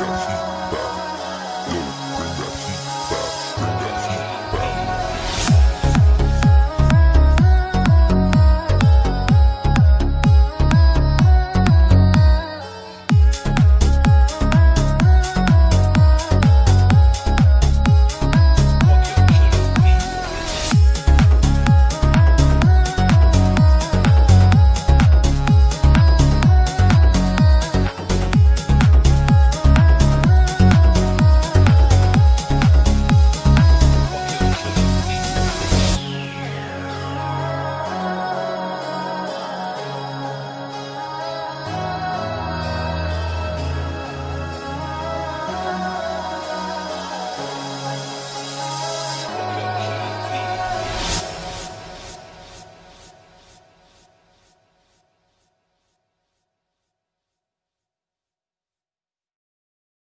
Christian.